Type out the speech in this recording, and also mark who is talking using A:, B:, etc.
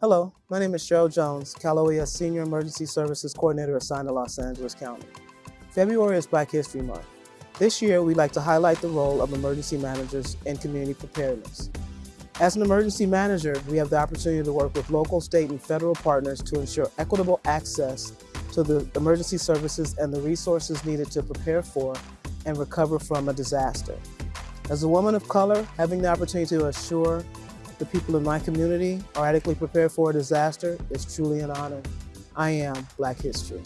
A: Hello, my name is Cheryl Jones, OES Senior Emergency Services Coordinator assigned to Los Angeles County. February is Black History Month. This year, we'd like to highlight the role of emergency managers in community preparedness. As an emergency manager, we have the opportunity to work with local, state, and federal partners to ensure equitable access to the emergency services and the resources needed to prepare for and recover from a disaster. As a woman of color, having the opportunity to assure the people in my community are adequately prepared for a disaster it's truly an honor. I am Black History.